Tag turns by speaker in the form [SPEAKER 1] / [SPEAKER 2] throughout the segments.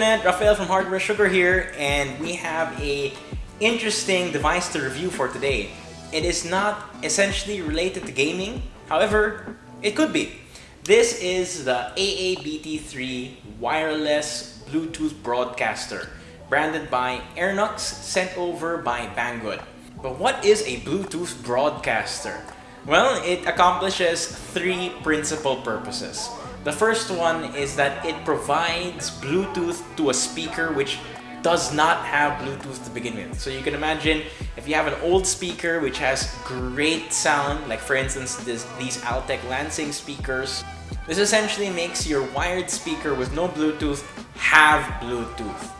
[SPEAKER 1] Rafael from Hardware Sugar here and we have a interesting device to review for today. It is not essentially related to gaming, however, it could be. This is the AABT3 wireless Bluetooth broadcaster branded by Airnux sent over by Banggood. But what is a Bluetooth broadcaster? Well, it accomplishes three principal purposes. The first one is that it provides Bluetooth to a speaker which does not have Bluetooth to begin with. So you can imagine if you have an old speaker which has great sound, like for instance this, these Altec Lansing speakers, this essentially makes your wired speaker with no Bluetooth have Bluetooth.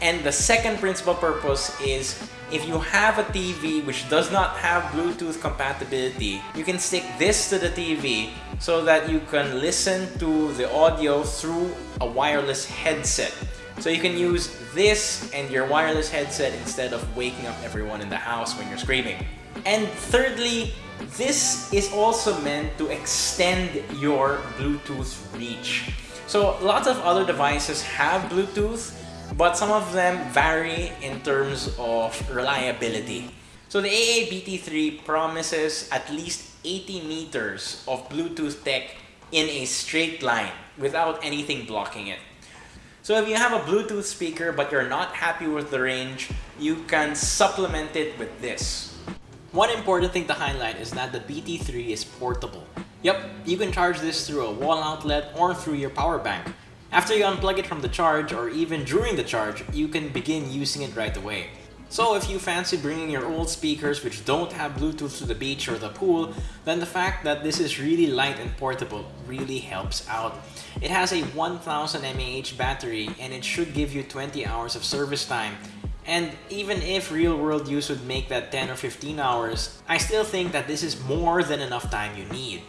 [SPEAKER 1] And the second principal purpose is if you have a TV which does not have Bluetooth compatibility, you can stick this to the TV so that you can listen to the audio through a wireless headset. So you can use this and your wireless headset instead of waking up everyone in the house when you're screaming. And thirdly, this is also meant to extend your Bluetooth reach. So lots of other devices have Bluetooth, but some of them vary in terms of reliability. So the AABT3 promises at least 80 meters of Bluetooth tech in a straight line without anything blocking it. So if you have a Bluetooth speaker but you're not happy with the range, you can supplement it with this. One important thing to highlight is that the BT3 is portable. Yep, you can charge this through a wall outlet or through your power bank. After you unplug it from the charge or even during the charge, you can begin using it right away. So if you fancy bringing your old speakers which don't have Bluetooth to the beach or the pool, then the fact that this is really light and portable really helps out. It has a 1000 mAh battery and it should give you 20 hours of service time. And even if real world use would make that 10 or 15 hours, I still think that this is more than enough time you need.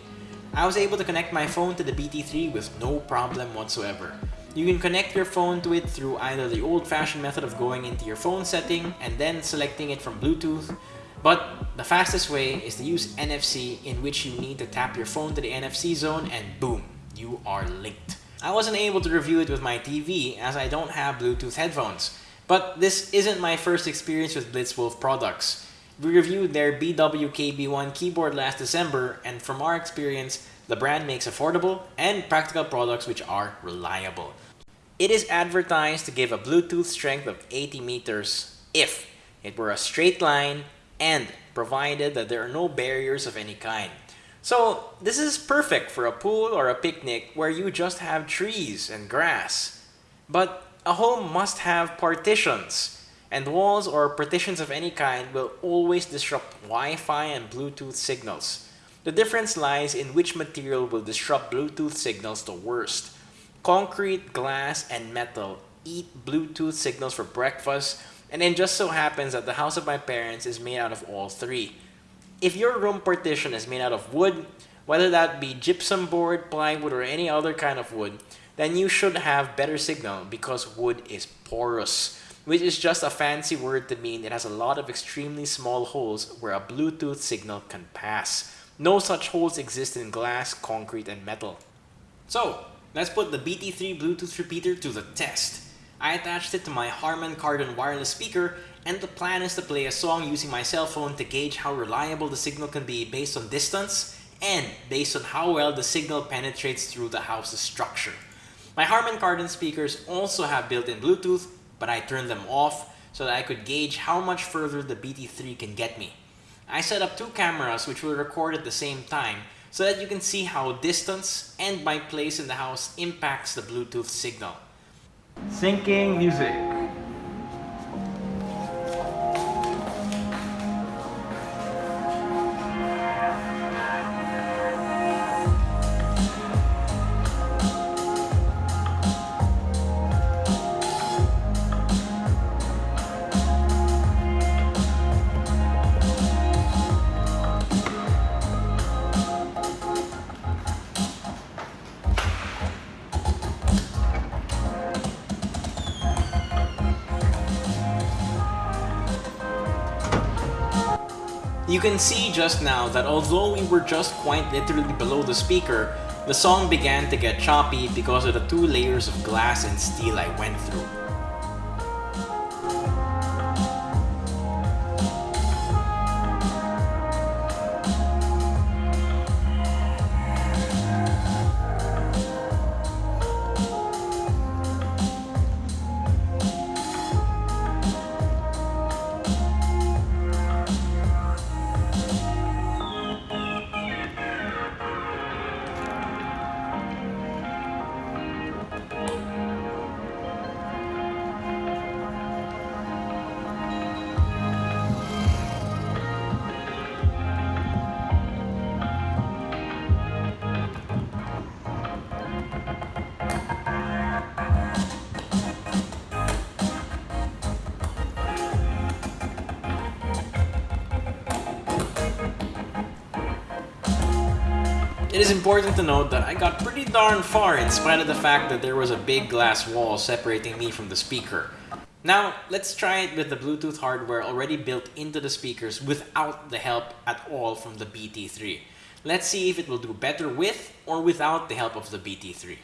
[SPEAKER 1] I was able to connect my phone to the BT3 with no problem whatsoever. You can connect your phone to it through either the old-fashioned method of going into your phone setting and then selecting it from Bluetooth, but the fastest way is to use NFC in which you need to tap your phone to the NFC zone and boom, you are linked. I wasn't able to review it with my TV as I don't have Bluetooth headphones, but this isn't my first experience with Blitzwolf products. We reviewed their BWKB1 keyboard last December, and from our experience, the brand makes affordable and practical products which are reliable. It is advertised to give a Bluetooth strength of 80 meters if it were a straight line and provided that there are no barriers of any kind. So this is perfect for a pool or a picnic where you just have trees and grass. But a home must have partitions and walls or partitions of any kind will always disrupt Wi-Fi and Bluetooth signals. The difference lies in which material will disrupt Bluetooth signals the worst. Concrete, glass, and metal eat Bluetooth signals for breakfast and it just so happens that the house of my parents is made out of all three. If your room partition is made out of wood, whether that be gypsum board, plywood, or any other kind of wood, then you should have better signal because wood is porous which is just a fancy word to mean it has a lot of extremely small holes where a Bluetooth signal can pass. No such holes exist in glass, concrete, and metal. So, let's put the BT3 Bluetooth repeater to the test. I attached it to my Harman Kardon wireless speaker and the plan is to play a song using my cell phone to gauge how reliable the signal can be based on distance and based on how well the signal penetrates through the house's structure. My Harman Kardon speakers also have built-in Bluetooth but I turned them off so that I could gauge how much further the BT3 can get me. I set up two cameras which will record at the same time so that you can see how distance and my place in the house impacts the Bluetooth signal. Syncing music. You can see just now that although we were just quite literally below the speaker, The song began to get choppy because of the two layers of glass and steel I went through. Is important to note that I got pretty darn far in spite of the fact that there was a big glass wall separating me from the speaker. Now, let's try it with the Bluetooth hardware already built into the speakers without the help at all from the BT3. Let's see if it will do better with or without the help of the BT3.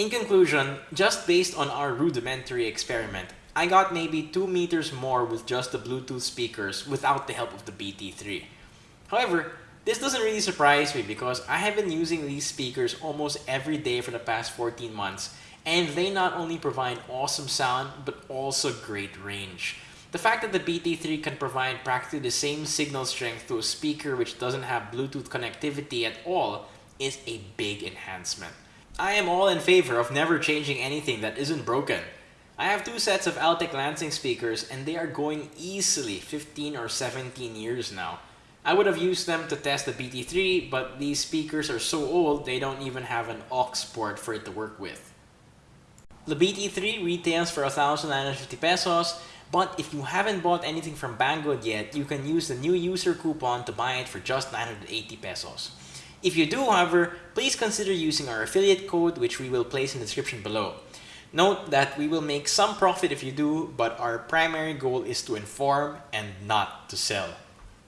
[SPEAKER 1] In conclusion, just based on our rudimentary experiment, I got maybe 2 meters more with just the Bluetooth speakers without the help of the BT3. However, this doesn't really surprise me because I have been using these speakers almost every day for the past 14 months and they not only provide awesome sound but also great range. The fact that the BT3 can provide practically the same signal strength to a speaker which doesn't have Bluetooth connectivity at all is a big enhancement. I am all in favor of never changing anything that isn't broken. I have two sets of Altec Lansing speakers and they are going easily 15 or 17 years now. I would have used them to test the BT3 but these speakers are so old they don't even have an aux port for it to work with. The BT3 retails for 1,950 pesos but if you haven't bought anything from Banggood yet, you can use the new user coupon to buy it for just 980 pesos. If you do, however, please consider using our affiliate code which we will place in the description below. Note that we will make some profit if you do, but our primary goal is to inform and not to sell.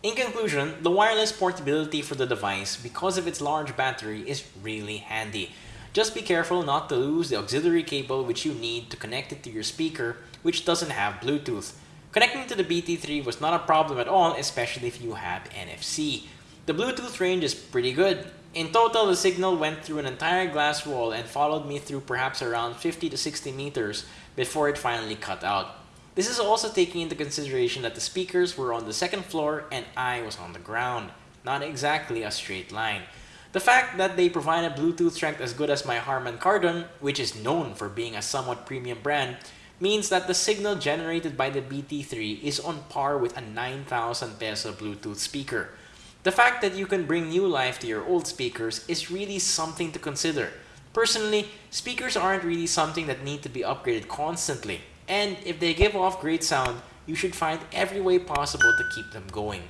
[SPEAKER 1] In conclusion, the wireless portability for the device, because of its large battery, is really handy. Just be careful not to lose the auxiliary cable which you need to connect it to your speaker, which doesn't have Bluetooth. Connecting to the BT3 was not a problem at all, especially if you have NFC. The Bluetooth range is pretty good. In total, the signal went through an entire glass wall and followed me through perhaps around 50 to 60 meters before it finally cut out. This is also taking into consideration that the speakers were on the second floor and I was on the ground. Not exactly a straight line. The fact that they provide a Bluetooth strength as good as my Harman Kardon, which is known for being a somewhat premium brand, means that the signal generated by the BT3 is on par with a 9,000 peso Bluetooth speaker. The fact that you can bring new life to your old speakers is really something to consider. Personally, speakers aren't really something that need to be upgraded constantly, and if they give off great sound, you should find every way possible to keep them going.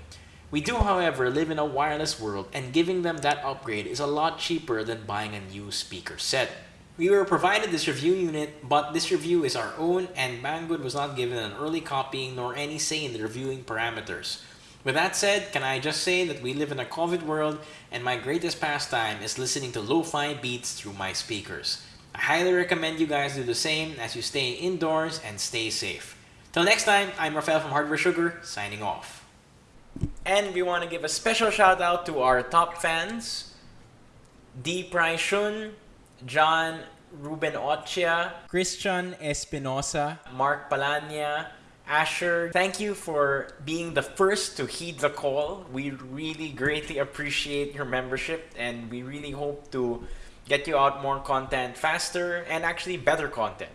[SPEAKER 1] We do, however, live in a wireless world and giving them that upgrade is a lot cheaper than buying a new speaker set. We were provided this review unit, but this review is our own and Banggood was not given an early copy nor any say in the reviewing parameters. With that said, can I just say that we live in a COVID world and my greatest pastime is listening to lo-fi beats through my speakers. I highly recommend you guys do the same as you stay indoors and stay safe. Till next time, I'm Rafael from Hardware Sugar, signing off. And we want to give a special shout out to our top fans, D. Praishun, John Ruben Ochia, Christian Espinosa, Mark Palania, Asher, thank you for being the first to heed the call. We really greatly appreciate your membership and we really hope to get you out more content faster and actually better content.